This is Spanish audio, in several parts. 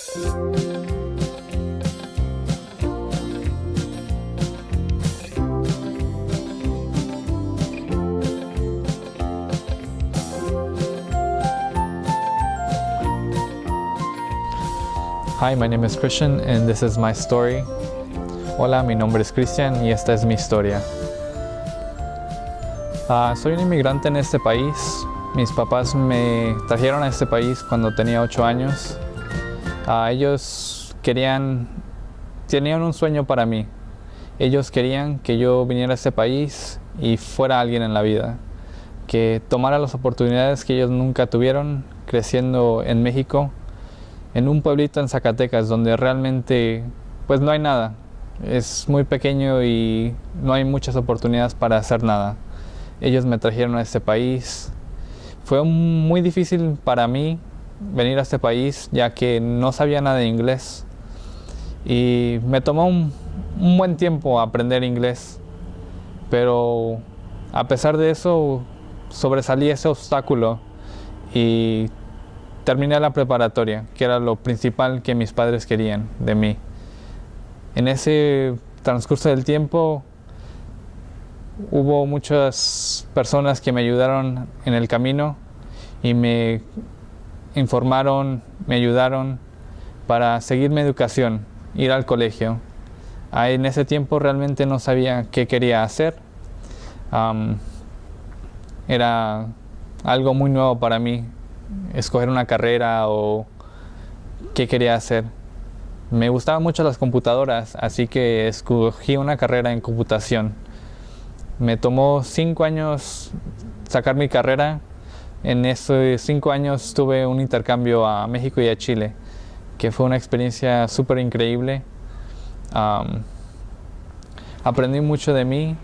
Hi, my name is Christian and this is my story. Hola, mi nombre es Christian y esta es mi historia. Ah, soy un inmigrante en este país. Mis papás me trajeron a este país cuando tenía 8 años. Ah, ellos querían, tenían un sueño para mí. Ellos querían que yo viniera a este país y fuera alguien en la vida. Que tomara las oportunidades que ellos nunca tuvieron creciendo en México en un pueblito en Zacatecas donde realmente pues no hay nada. Es muy pequeño y no hay muchas oportunidades para hacer nada. Ellos me trajeron a este país. Fue muy difícil para mí venir a este país ya que no sabía nada de inglés. Y me tomó un, un buen tiempo aprender inglés. Pero a pesar de eso sobresalí ese obstáculo y terminé la preparatoria, que era lo principal que mis padres querían de mí. En ese transcurso del tiempo hubo muchas personas que me ayudaron en el camino y me informaron, me ayudaron para seguir mi educación, ir al colegio. en ese tiempo realmente no sabía qué quería hacer. era algo muy nuevo para mí escoger una carrera o qué quería hacer. Me gustaban mucho las computadoras, así que escogí una carrera en computación. Me tomó cinco años sacar mi carrera. En esos cinco años tuve un intercambio a México y a Chile, que fue una experiencia súper increíble. aprendí mucho de mí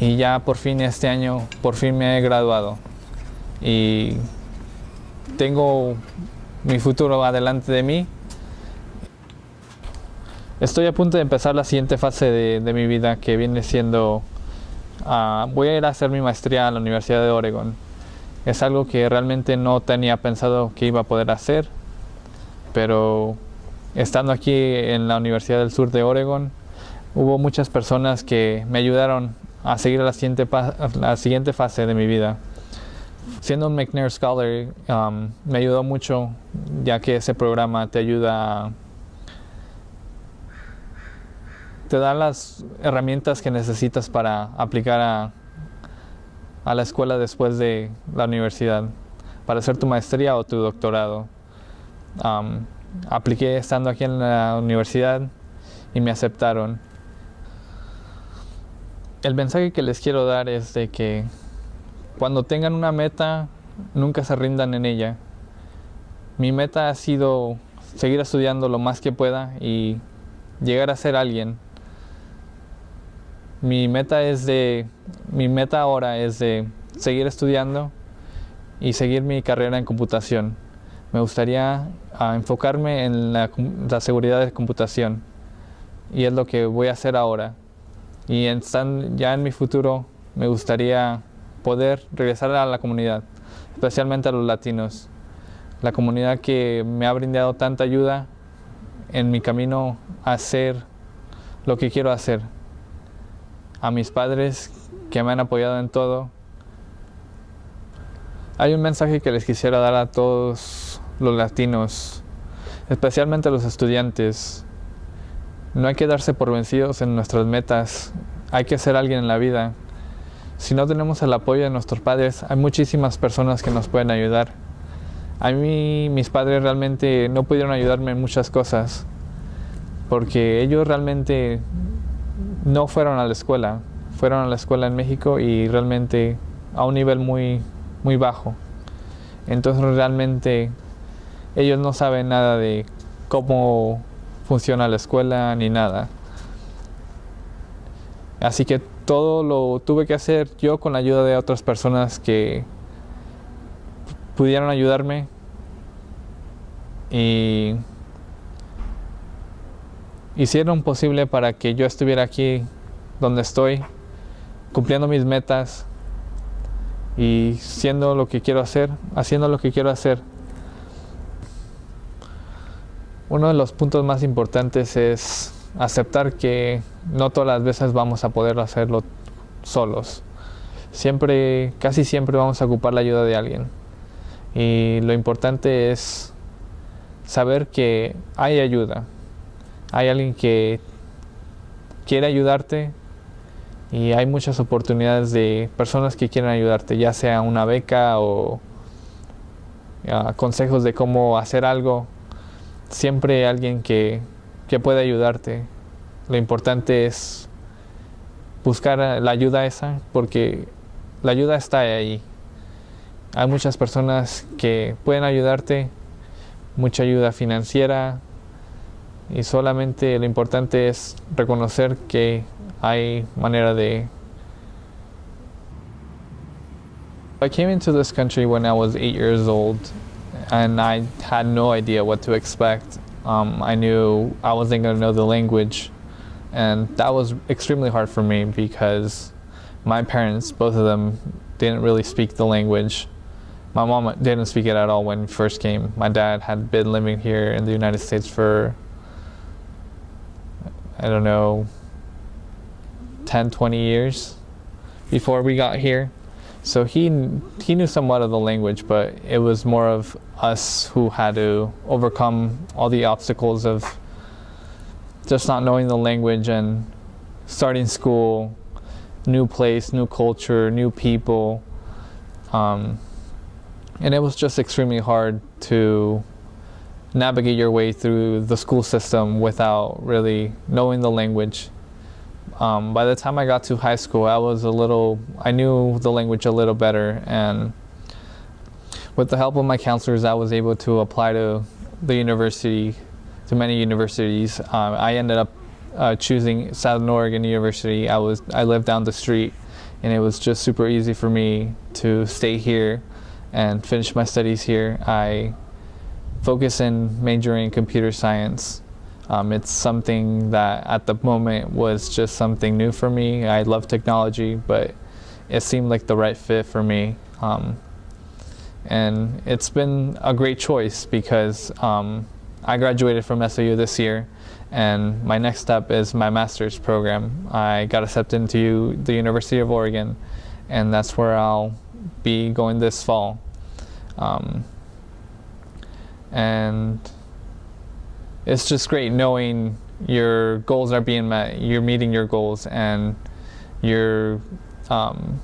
y ya por fin este año, por fin me he graduado. Y tengo mi futuro adelante de mí. Estoy a punto de empezar la siguiente fase de, mi vida que viene siendo, ah, voy a ir a hacer mi maestría a la Universidad de Oregon. Es algo que realmente no tenía pensado que iba a poder hacer, pero estando aquí en la Universidad del Sur de Oregon, hubo muchas personas que me ayudaron a seguir la siguiente, la siguiente fase de mi vida. Siendo un McNair Scholar um, me ayudó mucho ya que ese programa te ayuda te da las herramientas que necesitas para aplicar a, a la escuela después de la universidad para hacer tu maestría o tu doctorado um, apliqué estando aquí en la universidad y me aceptaron el mensaje que les quiero dar es de que cuando tengan una meta, nunca se rindan en ella. Mi meta ha sido seguir estudiando lo más que pueda y llegar a ser alguien. Mi meta es de mi meta ahora es de seguir estudiando y seguir mi carrera en computación. Me gustaría ah, enfocarme en la, seguridad de computación y es lo que voy a hacer ahora. Y ya en mi futuro me gustaría poder regresar a la comunidad, especialmente a los latinos. La comunidad que me ha brindado tanta ayuda en mi camino a hacer lo que quiero hacer. A mis padres que me han apoyado en todo. Hay un mensaje que les quisiera dar a todos los latinos, especialmente a los estudiantes. No hay que darse por vencidos en nuestras metas, hay que ser alguien en la vida si no tenemos el apoyo de nuestros padres, hay muchísimas personas que nos pueden ayudar. A mí mis padres realmente no pudieron ayudarme en muchas cosas porque ellos realmente no fueron a la escuela, fueron a la escuela en México y realmente a un nivel muy, muy bajo. Entonces realmente ellos no saben nada de cómo funciona la escuela ni nada. Así que todo lo tuve que hacer yo con la ayuda de otras personas que pudieron ayudarme y hicieron posible para que yo estuviera aquí donde estoy, cumpliendo mis metas y siendo lo que quiero hacer, haciendo lo que quiero hacer. uno de los puntos más importantes es aceptar que no todas las veces vamos a poder hacerlo solos. Siempre, casi siempre vamos a ocupar la ayuda de alguien. Y lo importante es saber que hay ayuda. Hay alguien que quiere ayudarte y hay muchas oportunidades de personas que quieren ayudarte, ya sea una beca o consejos de cómo hacer algo siempre hay alguien que, puede ayudarte. Lo importante es buscar la ayuda esa porque la ayuda está ahí. Hay muchas personas que pueden ayudarte, mucha ayuda financiera y solamente lo importante es reconocer que hay manera de I came into this country when I was eight years old and I had no idea what to expect. Um, I knew I wasn't going to know the language, and that was extremely hard for me because my parents, both of them, didn't really speak the language. My mom didn't speak it at all when first came. My dad had been living here in the United States for, I don't know, 10, 20 years before we got here. So he he knew somewhat of the language, but it was more of us who had to overcome all the obstacles of just not knowing the language and starting school, new place, new culture, new people. Um, and it was just extremely hard to navigate your way through the school system without really knowing the language um, by the time I got to high school, I was a little, I knew the language a little better. And with the help of my counselors, I was able to apply to the university, to many universities. Um, I ended up uh, choosing Southern Oregon University. I was, I lived down the street and it was just super easy for me to stay here and finish my studies here. I focus in majoring in computer science um, it's something that at the moment was just something new for me. I love technology, but it seemed like the right fit for me. Um, and it's been a great choice because um, I graduated from SOU this year and my next step is my master's program. I got accepted into the University of Oregon and that's where I'll be going this fall. Um, and it's just great knowing your goals are being met, you're meeting your goals, and you're um,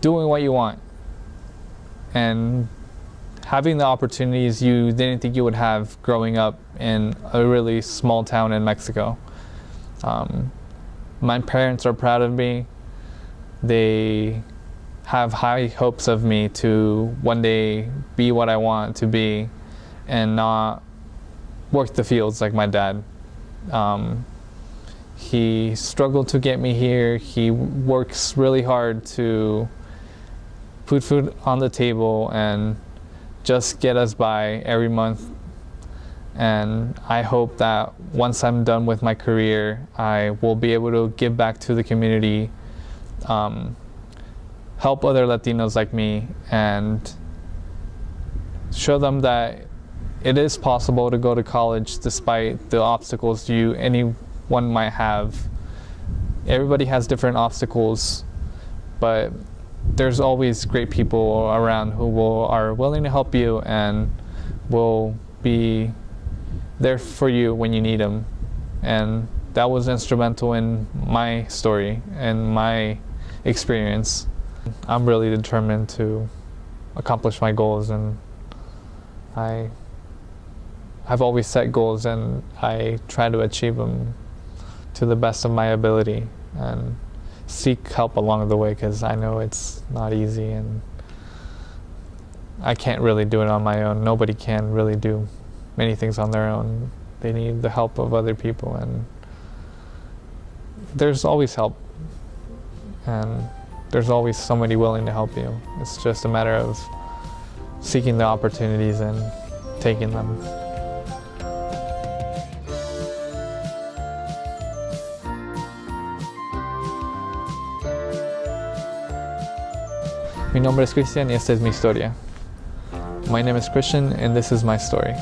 doing what you want. And having the opportunities you didn't think you would have growing up in a really small town in Mexico. Um, my parents are proud of me. They have high hopes of me to one day be what I want to be and not worked the fields like my dad. Um, he struggled to get me here. He works really hard to put food on the table and just get us by every month. And I hope that once I'm done with my career, I will be able to give back to the community, um, help other Latinos like me, and show them that it is possible to go to college despite the obstacles you anyone might have. Everybody has different obstacles, but there's always great people around who will are willing to help you and will be there for you when you need them. And that was instrumental in my story and my experience. I'm really determined to accomplish my goals and I I've always set goals and I try to achieve them to the best of my ability and seek help along the way because I know it's not easy and I can't really do it on my own. Nobody can really do many things on their own. They need the help of other people and there's always help and there's always somebody willing to help you. It's just a matter of seeking the opportunities and taking them. Mi nombre es Christian y esta es mi historia. My name is Christian and this is my story.